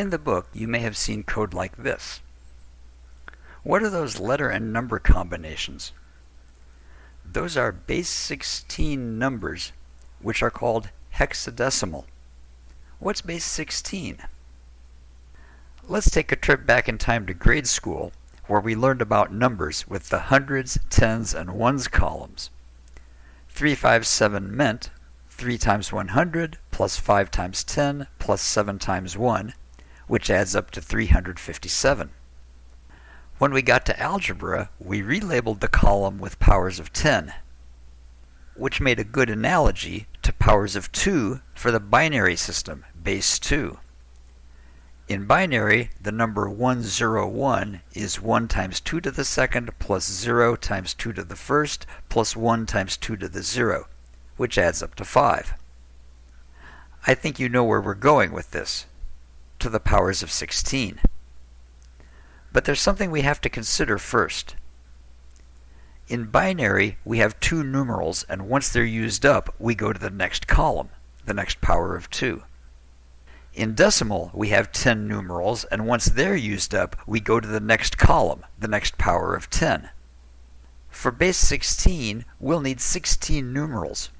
In the book, you may have seen code like this. What are those letter and number combinations? Those are base 16 numbers, which are called hexadecimal. What's base 16? Let's take a trip back in time to grade school, where we learned about numbers with the hundreds, tens, and ones columns. 357 meant 3 times 100 plus 5 times 10 plus 7 times 1, which adds up to 357. When we got to algebra, we relabeled the column with powers of 10, which made a good analogy to powers of 2 for the binary system, base 2. In binary, the number 101 is 1 times 2 to the second plus 0 times 2 to the first plus 1 times 2 to the 0, which adds up to 5. I think you know where we're going with this, to the powers of 16. But there's something we have to consider first. In binary, we have two numerals, and once they're used up, we go to the next column, the next power of 2. In decimal, we have 10 numerals, and once they're used up, we go to the next column, the next power of 10. For base 16, we'll need 16 numerals.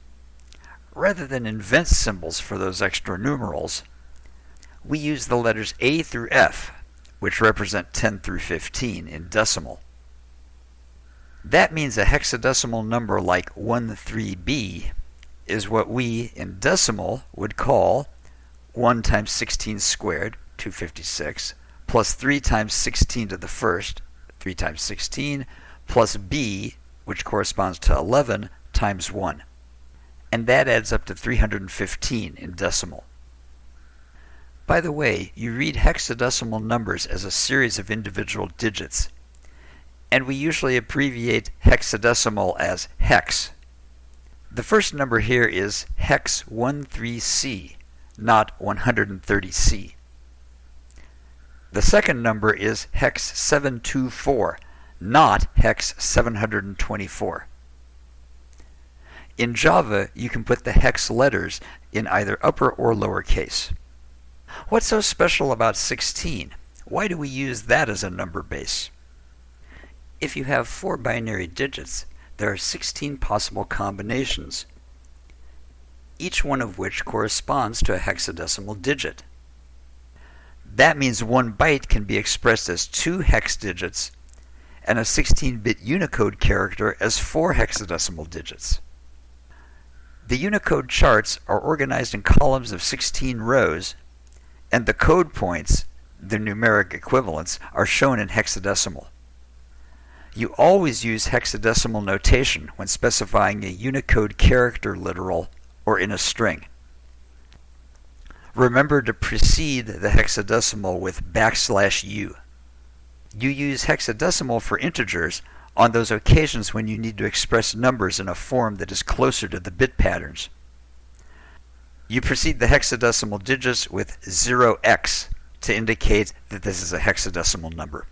Rather than invent symbols for those extra numerals, we use the letters A through F which represent 10 through 15 in decimal. That means a hexadecimal number like 13b is what we, in decimal, would call 1 times 16 squared, 256, plus 3 times 16 to the first, 3 times 16, plus b, which corresponds to 11, times 1. And that adds up to 315 in decimal. By the way, you read hexadecimal numbers as a series of individual digits, and we usually abbreviate hexadecimal as hex. The first number here is hex 13C, not 130C. The second number is hex 724, not hex 724. In Java, you can put the hex letters in either upper or lower case. What's so special about 16? Why do we use that as a number base? If you have four binary digits, there are 16 possible combinations, each one of which corresponds to a hexadecimal digit. That means one byte can be expressed as two hex digits and a 16-bit Unicode character as four hexadecimal digits. The Unicode charts are organized in columns of 16 rows and the code points, the numeric equivalents, are shown in hexadecimal. You always use hexadecimal notation when specifying a Unicode character literal or in a string. Remember to precede the hexadecimal with backslash u. You use hexadecimal for integers on those occasions when you need to express numbers in a form that is closer to the bit patterns. You precede the hexadecimal digits with 0x to indicate that this is a hexadecimal number.